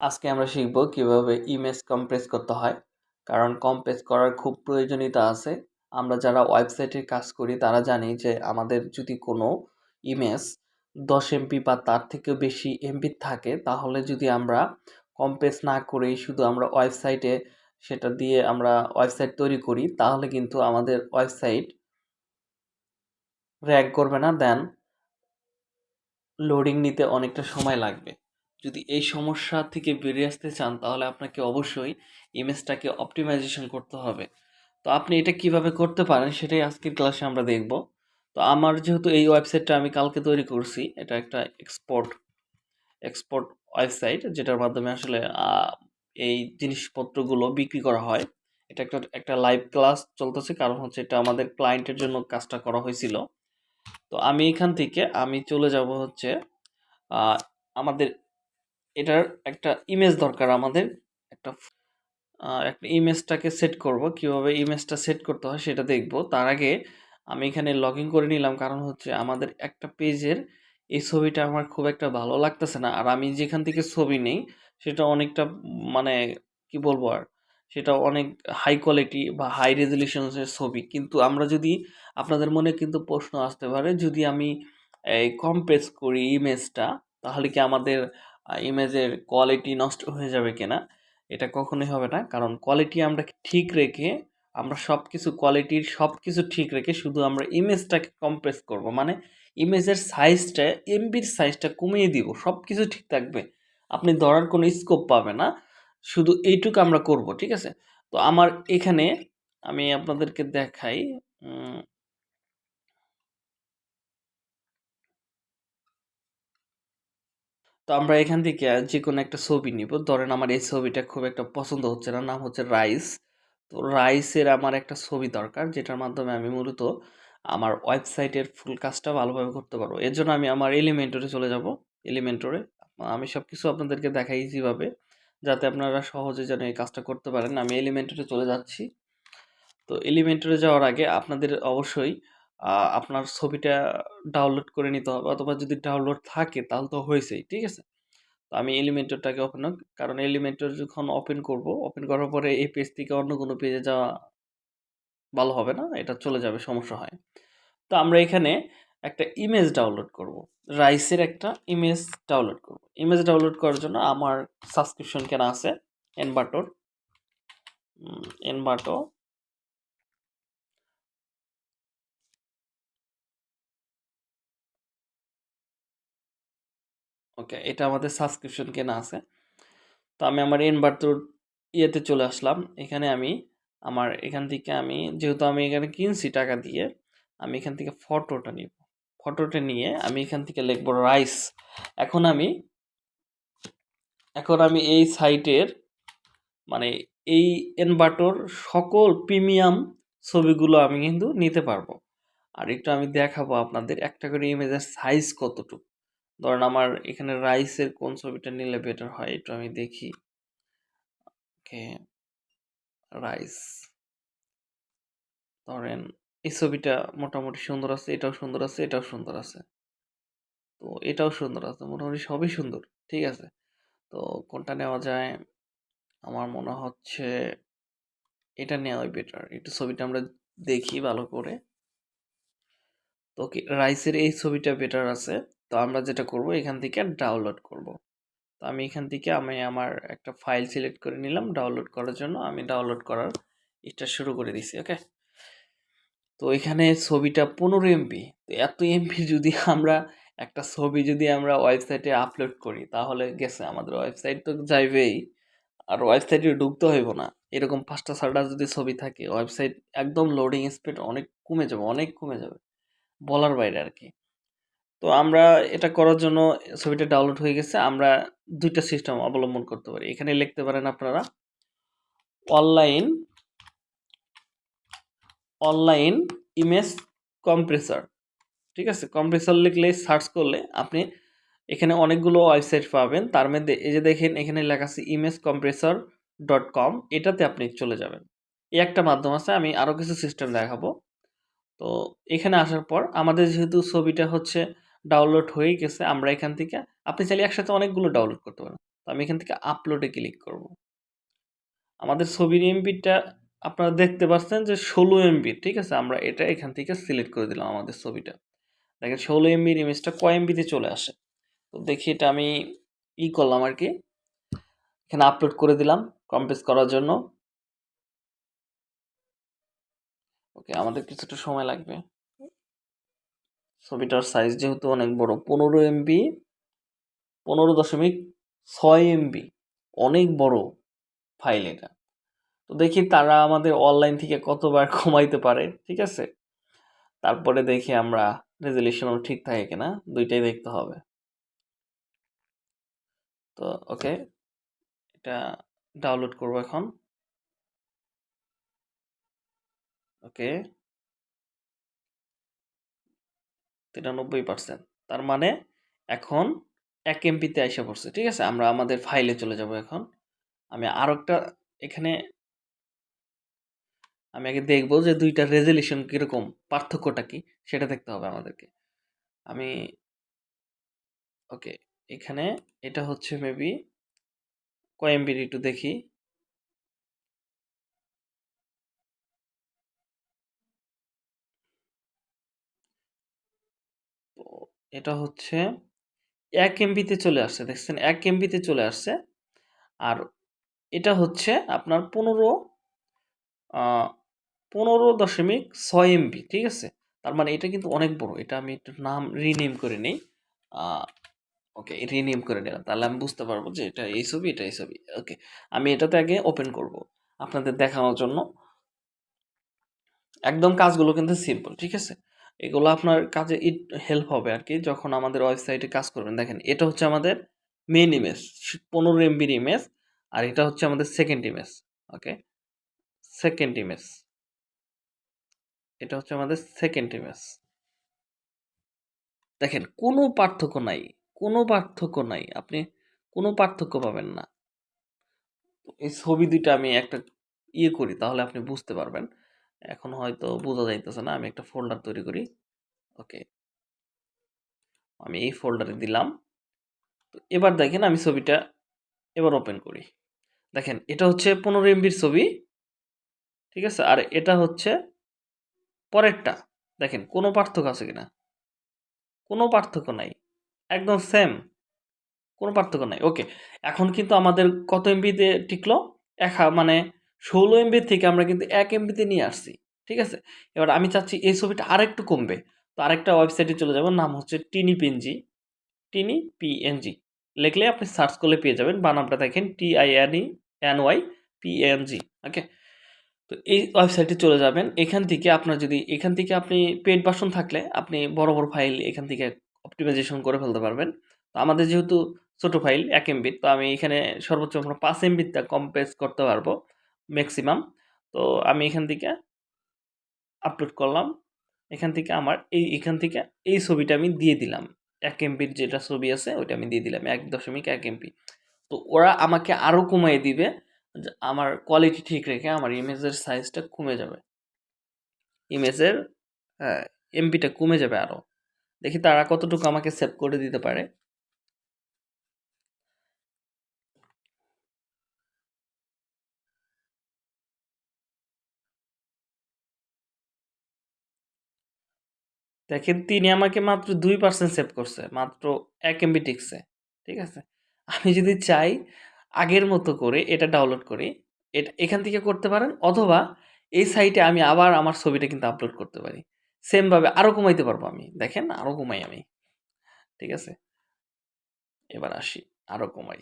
আজকে আমরা শিখব কীভাবে ইমেজ কম্প্রেস করতে হয়। কারণ কম্প্রেস করার খুব প্রয়োজনীয়তা আছে। আমরা যারা ওয়েবসাইটে কাজ করি, তারা জানি যে আমাদের যদি কোনো ইমেজ দশ এমপি বা তার থেকেও বেশি এমপি থাকে, তাহলে যদি আমরা কম্প্রেস না করেই শুধু আমরা ওয়েবসাইটে সেটা দিয়ে আমরা ওয়েবসাইট তৈরি করি, তাহলে কিন্তু আমাদের ওয়েবসাইট র্যাঙ্ক করবে না দেন লোডিং নিতে অনেকটা সময় লাগবে। যদি এই সমস্যা থেকে বেরিয়ে আসতে চান, তাহলে আপনাকে অবশ্যই ইমেজটাকে অপটিমাইজেশন করতে হবে। তো আপনি এটা কীভাবে করতে পারেন, সেটাই আজকের ক্লাসে আমরা দেখব। তো আমার যেহেতু এই ওয়েবসাইটটা আমি কালকে তৈরি করছি, এটা একটা এক্সপোর্ট এক্সপোর্ট ওয়েবসাইট যেটার মাধ্যমে আসলে এই জিনিসপত্রগুলো বিক্রি করা হয়। এটা একটা একটা লাইভ ক্লাস চলতেছে, কারণ হচ্ছে এটা আমাদের ক্লায়েন্টের জন্য কাজটা করা হয়েছিল। তো আমি এখান থেকে, আমি চলে যাব হচ্ছে আমাদের এটার একটা ইমেজ দরকার আমাদের। একটা একটা ইমেজটাকে সেট করব। কীভাবে ইমেজটা সেট করতে হয় সেটা দেখব। তার আগে আমি এখানে লগ ইন করে নিলাম। কারণ হচ্ছে আমাদের একটা পেজের এই ছবিটা আমার খুব একটা ভালো লাগতেছে না। আর আমি যেখান থেকে ছবি নেই, সেটা অনেকটা মানে কি বলব আর? সেটা অনেক হাই কোয়ালিটি বা হাই রেজলিউশনের ছবি। কিন্তু আমরা যদি আপনাদের মনে কিন্তু প্রশ্ন আসতে পারে, যদি আমি এই কম্প্রেস করি ইমেজটা তাহলে কি আমাদের ইমেজের কোয়ালিটি নষ্ট হয়ে যাবে কিনা, এটা কখনোই হবে না। কারণ কোয়ালিটি আমরা ঠিক রেখে, আমরা সব কিছু কোয়ালিটির সব কিছু ঠিক রেখে শুধু আমরা ইমেজটাকে কম্প্রেস করব। মানে ইমেজের সাইজটা এমবির সাইজটা কমিয়ে দিব সব কিছু ঠিক থাকবে। আপনি ধরার কোনো স্কোপ পাবে না, শুধু এইটুকু আমরা করব, ঠিক আছে? তো আমার এখানে আমি আপনাদেরকে দেখাই তো আমরা এখান থেকে যে কোনো একটা ছবি নিব। ধরেন আমার এই ছবিটা খুব একটা পছন্দ হচ্ছে না, নাম হচ্ছে রাইস। তো রাইসের আমার একটা ছবি দরকার, যেটার মাধ্যমে আমি মূলত আমার ওয়েবসাইটের ফুল কাজটা ভালোভাবে করতে পারব। এর জন্য আমি আমার এলিমেন্টরে চলে যাব। এলিমেন্টরে আমি সব কিছু আপনাদেরকে দেখাই ইজিভাবে যাতে আপনারা সহজে যেন এই কাজটা করতে পারেন। আমি এলিমেন্টরে চলে যাচ্ছি। তো এলিমেন্টরে যাওয়ার আগে আপনাদের অবশ্যই আপনার ছবিটা ডাউনলোড করে নিতে হবে অথবা যদি ডাউনলোড থাকে তাহলে তো হয়েছেই, ঠিক আছে? তো আমি এলিমেন্টরটাকে ওপেন কারণ এলিমেন্টর যখন ওপেন করব ওপেন করার পরে এই পেজ থেকে অন্য কোনো পেজে যাওয়া ভালো হবে না, এটা চলে যাবে, সমস্যা হয়। তো আমরা এখানে একটা ইমেজ ডাউনলোড করব রাইসের একটা ইমেজ ডাউনলোড করব। ইমেজ ডাউনলোড করার জন্য আমার সাবস্ক্রিপশন কেনা আছে এনবাটোর এনবাটো ওকে, এটা আমাদের সাবস্ক্রিপশন কেনা আছে। তো আমি আমার এনবাটোর ইয়েতে চলে আসলাম। এখানে আমি আমার, এখান থেকে আমি, যেহেতু আমি এখানে কিনছি টাকা দিয়ে, আমি এখান থেকে ফটোটা নিব। ফটোটা নিয়ে আমি এখান থেকে লিখব রাইস এখন আমি এখন আমি এই সাইটের মানে এই এনবাটোর সকল প্রিমিয়াম ছবিগুলো আমি কিন্তু নিতে পারব। আর একটু আমি দেখাবো আপনাদের, একটা করে ইমেজের সাইজ কতটুকু। ধরেন আমার এখানে রাইসের কোন ছবিটা নিলে বেটার হয়? একটু আমি দেখি। ওকে রাইস ধরেন এই ছবিটা মোটামুটি সুন্দর আছে, এটাও সুন্দর আছে, এটাও সুন্দর আছে। তো এটাও সুন্দর আছে, মোটামুটি সবই সুন্দর, ঠিক আছে? তো কোনটা নেওয়া যায়? আমার মনে হচ্ছে এটা নেওয়াই বেটার একটু ছবিটা আমরা দেখি ভালো করে। তো রাইসের এই ছবিটা বেটার আছে। তো আমরা যেটা করব, এখান থেকে ডাউনলোড করব। তো আমি এখান থেকে আমি আমার একটা ফাইল সিলেক্ট করে নিলাম ডাউনলোড করার জন্য আমি ডাউনলোড করার এটা শুরু করে দিছি ওকে তো এখানে ছবিটা পনেরো এমপি তো এত এমপি যদি আমরা, একটা ছবি যদি আমরা ওয়েবসাইটে আপলোড করি, তাহলে গেছে আমাদের ওয়েবসাইট তো যাইবেই, আর ওয়েবসাইটে ঢুকতে হইব না। এরকম পাঁচটা ছটা যদি ছবি থাকে ওয়েবসাইট একদম লোডিং স্পিড অনেক কমে যাবে, অনেক কমে যাবে, বলার বাইরে আর কি। তো আমরা এটা করার জন্য ছবিটা ডাউনলোড হয়ে গেছে। আমরা দুইটা সিস্টেম অবলম্বন করতে পারি। এখানে লিখতে পারেন আপনারা অনলাইন অনলাইন ইমেজ কম্প্রেসার ঠিক আছে? কম্প্রেসার লিখলে সার্চ করলে আপনি এখানে অনেকগুলো ওয়েবসাইট পাবেন। তার মধ্যে এই যে দেখেন, এখানে লেখা আছে ইমেজ কম্প্রেসার ডট কম এটাতে আপনি চলে যাবেন। এই একটা মাধ্যম আছে, আমি আরও কিছু সিস্টেম দেখাবো। তো এখানে আসার পর আমাদের যেহেতু ছবিটা হচ্ছে ডাউনলোড হয়ে গেছে, আমরা এখান থেকে, আপনি চাইলে একসাথে অনেকগুলো ডাউনলোড করতে পারেন। তো আমি এখান থেকে আপলোডে ক্লিক করব। আমাদের ছবির এমবিটা আপনারা দেখতে পাচ্ছেন যে ষোলো এমবি ঠিক আছে? আমরা এটা এখান থেকে সিলেক্ট করে দিলাম আমাদের ছবিটা। দেখেন ষোলো এমবির ইমেজটা কয় এমবিতে চলে আসে? তো দেখি এটা আমি ই করলাম আর কি এখানে আপলোড করে দিলাম কম্প্রেস করার জন্য। ওকে আমাদের কিছুটা সময় লাগবে। ছবিটার সাইজ যেহেতু অনেক বড়, পনেরো এমবি পনেরো দশমিক ছয় এমবি অনেক বড় ফাইল এটা। তো দেখি তারা আমাদের অনলাইন থেকে কতবার কমাইতে পারে, ঠিক আছে? তারপরে দেখি আমরা রেজলিউশনও ঠিক থাকে কিনা, দুইটাই দেখতে হবে। তো ওকে এটা ডাউনলোড করব এখন। ওকে তিরানব্বই পার্সেন্ট তার মানে এখন এক এমপিতে এসে পড়ছে, ঠিক আছে? আমরা আমাদের ফাইলে চলে যাব এখন। আমি আরও একটা এখানে আমি আগে দেখব যে দুইটা রেজলিউশন কীরকম, পার্থক্যটা কি, সেটা দেখতে হবে আমাদেরকে। আমি ওকে এখানে এটা হচ্ছে মেবি কয় এমবির একটু দেখি। এটা হচ্ছে এক এমবিতে চলে আসছে। দেখছেন, এক এমবিতে চলে আসছে। আর এটা হচ্ছে আপনার পনেরো পনেরো দশমিক ছয় এমবি ঠিক আছে? তার মানে এটা কিন্তু অনেক বড়। এটা আমি একটু নাম রিনেম করে নিই। ওকে রিনেম করে নিলাম। তাহলে আমি বুঝতে পারব যে এটা এই ছবি, এটা এই ছবি। ওকে, আমি এটাতে আগে ওপেন করব আপনাদের দেখানোর জন্য। একদম কাজগুলো কিন্তু সিম্পল ঠিক আছে? এগুলো আপনার কাজে ইট হেল্প হবে আর কি যখন আমাদের ওয়েবসাইটে কাজ করবেন। দেখেন, এটা হচ্ছে আমাদের মেন ইমেজ পনেরো এমবির ইমেজ আর এটা হচ্ছে আমাদের second image okay second image এটা হচ্ছে আমাদের সেকেন্ড ইমেজ দেখেন, কোনো পার্থক্য নাই, কোনো পার্থক্য নাই, আপনি কোনো পার্থক্য পাবেন না। এই ছবি দুইটা আমি একটা ইয়ে করি, তাহলে আপনি বুঝতে পারবেন। এখন হয়তো বোঝা যাইতেছে না, আমি একটা ফোল্ডার তৈরি করি। ওকে। আমি এই ফোল্ডারে দিলাম। তো এবার দেখেন আমি ছবিটা এবার ওপেন করি। দেখেন, এটা হচ্ছে পনেরো এমবির ছবি। ঠিক আছে? আর এটা হচ্ছে পরেরটা। দেখেন, কোনো পার্থক্য আছে কিনা? কোনো পার্থক্য নাই। একদম সেম কোনো পার্থক্য নাই। ওকে। এখন কিন্তু আমাদের কত এমবিতে টিকলো? এক মানে ষোলো এমবির থেকে আমরা কিন্তু এক এমবিতে নিয়ে আসছি, ঠিক আছে? এবার আমি চাচ্ছি এই ছবিটা আরেকটু কমবে। তো আরেকটা ওয়েবসাইটে চলে যাব, নাম হচ্ছে টিনি পিএনজি টিনি পিএনজি লিখলে আপনি সার্চ করলে পেয়ে যাবেন বানামটা দেখেন T I N Y PNG okay তো এই ওয়েবসাইটে চলে যাবেন, এখান থেকে আপনার যদি, এখান থেকে আপনি পেড বাসন থাকলে আপনি বড় বড় ফাইল এখান থেকে অপটিমাইজেশন করে ফেলতে পারবেন। তো আমাদের যেহেতু ছোটো ফাইল এক এমবির তো আমি এখানে সর্বোচ্চ আমরা পাঁচ এমবিতে কম্প্রেস করতে পারব। ম্যাক্সিমাম তো আমি এখান থেকে আপলোড করলাম। এখান থেকে আমার এই, এখান থেকে এই ছবিটা আমি দিয়ে দিলাম। এক এমপির যেটা ছবি আছে, ওইটা আমি দিয়ে দিলাম, এক দশমিক এক এমপি তো ওরা আমাকে আরও কমিয়ে দিবে আমার কোয়ালিটি ঠিক রেখে আমার ইমেজের সাইজটা কমে যাবে। ইমেজের হ্যাঁ এমপিটা কমে যাবে আরও দেখি তারা কতটুকু আমাকে সেভ করে দিতে পারে। দেখেন তিনি আমাকে মাত্র দুই পার্সেন্ট সেভ করছে, মাত্র এক এমবি টিকছে, ঠিক আছে? আমি যদি চাই আগের মতো করে এটা ডাউনলোড করি, এটা, এখান থেকে করতে পারেন, অথবা এই সাইটে আমি আবার আমার ছবিটা কিন্তু আপলোড করতে পারি। সেমভাবে আরও কমাইতে পারব আমি, দেখেন আরও কমাই আমি, ঠিক আছে? এবার আসি আরও কমাই,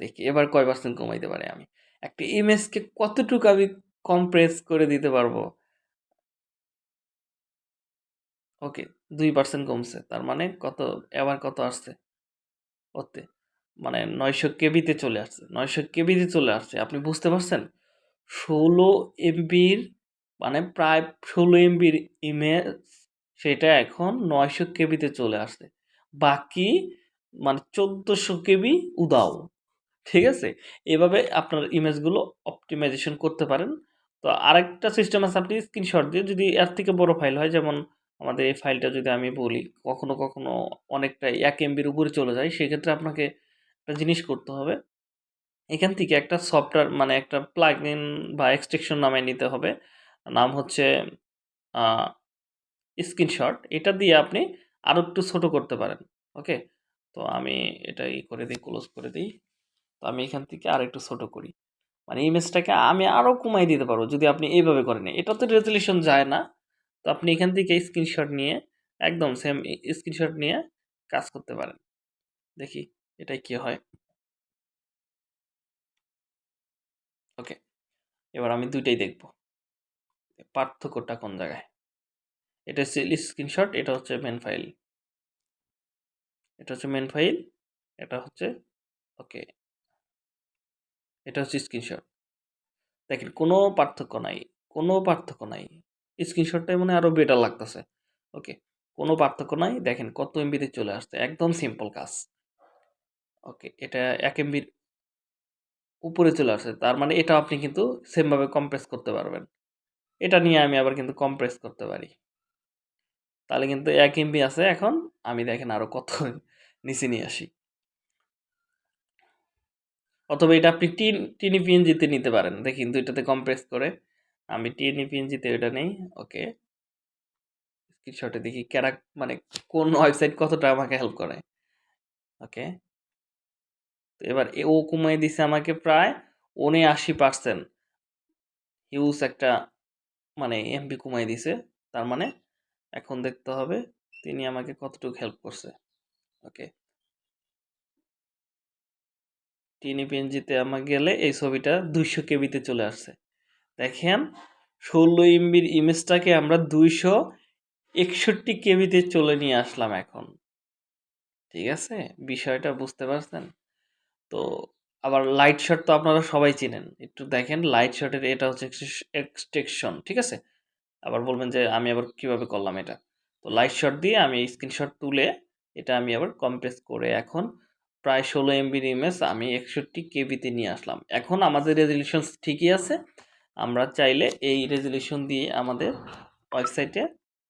দেখি এবার কয় পার্সেন্ট কমাইতে পারে আমি? একটা ইমেজকে কতটুকু আমি কমপ্রেস করে দিতে পারব? ওকে, দুই পার্সেন্ট কমছে। তার মানে কত, এবার কত আসছে? ওতে মানে নয়শো কেবিতে চলে আসছে, নয়শো কেবিতে চলে আসছে। আপনি বুঝতে পারছেন? ষোলো এমবির মানে প্রায় ষোলো এমবির ইমেজ সেটা এখন নয়শো কেবিতে চলে আসছে। বাকি মানে চোদ্দোশো কেবি উদাও, ঠিক আছে? এভাবে আপনার ইমেজগুলো অপটিমাইজেশন করতে পারেন। তো আরেকটা সিস্টেম আছে, আপনি স্ক্রিনশট দিয়ে যদি এর থেকে বড় ফাইল হয়, যেমন আমাদের এই ফাইলটা যদি আমি বলি, কখনো কখনো অনেকটা এক এমবির উপরে চলে যায়, সেক্ষেত্রে আপনাকে একটা জিনিস করতে হবে এখান থেকে একটা সফটওয়্যার মানে একটা প্লাগইন বা এক্সটেনশন নামে নিতে হবে। নাম হচ্ছে স্ক্রিনশট। এটা দিয়ে আপনি আরও একটু ছোটো করতে পারেন। ওকে? তো আমি এটা ই করে দিই ক্লোজ করে দিই তো আমি এখান থেকে আরেকটু ছোটো করি। মানে ইমেজটাকে আমি আরও কমায় দিতে পারব, যদি আপনি এইভাবে করেন। এটাতে রেজোলিউশন যায় না। তো আপনি এখান থেকে স্ক্রিনশট নিয়ে একদম সেম স্ক্রিনশট নিয়ে কাজ করতে পারেন। দেখি এটায় কি হয়? ওকে। এবার আমি ২ টাই দেখব। পার্থক্যটা কোন জায়গায়? এটা হচ্ছে স্ক্রিনশট, এটা হচ্ছে মেন ফাইল। এটা হচ্ছে মেন ফাইল, এটা হচ্ছে ওকে। এটা হচ্ছে স্ক্রিনশট। দেখেন কোনো পার্থক্য নাই। কোনো পার্থক্য নাই। স্ক্রিনশটটাই মনে হয় আরও বেটার লাগতেছে। ওকে। কোনো পার্থক্য নাই। দেখেন কত এমবিতে চলে আসছে। একদম সিম্পল কাজ। ওকে। এটা ১ এমবির উপরে চলে আসছে। তার মানে এটা আপনি কিন্তু সেম ভাবে কম্প্রেস করতে পারবেন। এটা নিয়ে আমি আবার কিন্তু কম্প্রেস করতে পারি। তাহলে কিন্তু ১ এমবি আছে এখন। আমি দেখেন আরও কত নিচে নিয়ে আসি। অথবা এটা আপনি টিন টিনিপিএনজি-তে নিতে পারেন। দেখি ২ টাতে কম্প্রেস করে। আমি টিনিপিএনজি-তে এটা নেই। ওকে। স্ক্রিনশটে দেখি ক্যারা মানে কোন ওয়েবসাইট কতটা আমাকে হেল্প করে। ওকে। তো এবার ও কমায় দিছে আমাকে প্রায় ৭৯% হিউজ একটা মানে এমপি কমায় দিছে। তার মানে এখন দেখতে হবে তিনি আমাকে কতটুকু হেল্প করছে। ওকে। টিনিপিএনজি-তে আমার গেলে এই ছবিটা ২০০ কেবিতে চলে আসছে। দেখেন ১৬ এমবির ইমেজটাকে আমরা ২৬১ কেবিতে চলে নিয়ে আসলাম এখন। ঠিক আছে? বিষয়টা বুঝতে পারছেন? তো আবার লাইট শট তো আপনারা সবাই চিনেন। একটু দেখেন লাইট শটের এটা হচ্ছে এক্সটেকশন ঠিক আছে? আবার বলবেন যে আমি আবার কীভাবে করলাম এটা? তো লাইট শট দিয়ে আমি স্ক্রিনশট তুলে এটা আমি আবার কম্প্রেস করে এখন প্রায় ১৬ এমবির ইমেজ আমি ৬১ কেবিতে নিয়ে আসলাম। এখন আমাদের রেজোলিউশন ঠিকই আছে। আমরা চাইলে এই রেজলিউশন দিয়ে আমাদের ওয়েবসাইটে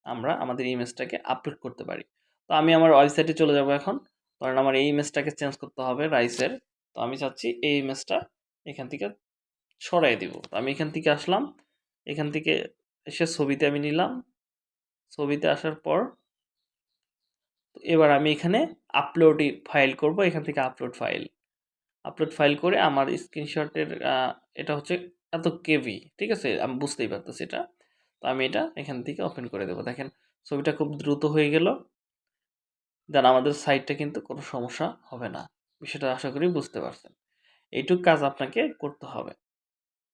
আমরা আমাদের ইমেজটাকে আপলোড করতে পারি। তো আমি আমার ওয়েবসাইটে চলে যাব এখন। ধরেন আমার এই ইমেজটাকে চেঞ্জ করতে হবে রাইসের। তো আমি চাচ্ছি এই ইমেজটা এখান থেকে সরায় দিব। তো আমি এখান থেকে আসলাম। এখান থেকে এসে ছবিতে আমি নিলাম। ছবিতে আসার পর এবার আমি এখানে আপলোড ই ফাইল করব। এখান থেকে আপলোড ফাইল। আপলোড ফাইল করে আমার স্ক্রিনশটের এটা হচ্ছে এত কেভি, ঠিক আছে? আমি বুঝতেই পারতেছি এটা। তো আমি এটা এখান থেকে ওপেন করে দেবো দেখেন, ছবিটা খুব দ্রুত হয়ে গেল। দেন আমাদের সাইটটা কিন্তু কোনো সমস্যা হবে না। বিষয়টা আশা করি বুঝতে পারছেন। এইটুক কাজ আপনাকে করতে হবে।